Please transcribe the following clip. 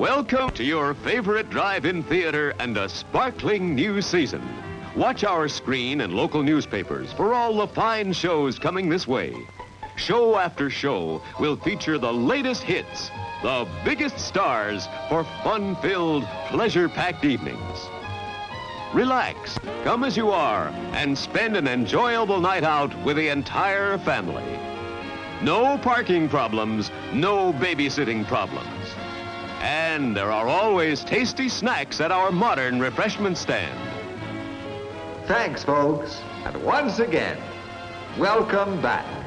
Welcome to your favorite drive-in theater and a sparkling new season. Watch our screen and local newspapers for all the fine shows coming this way. Show after show will feature the latest hits, the biggest stars for fun-filled, pleasure-packed evenings. Relax, come as you are, and spend an enjoyable night out with the entire family. No parking problems, no babysitting problems. And there are always tasty snacks at our modern refreshment stand. Thanks, folks. And once again, welcome back.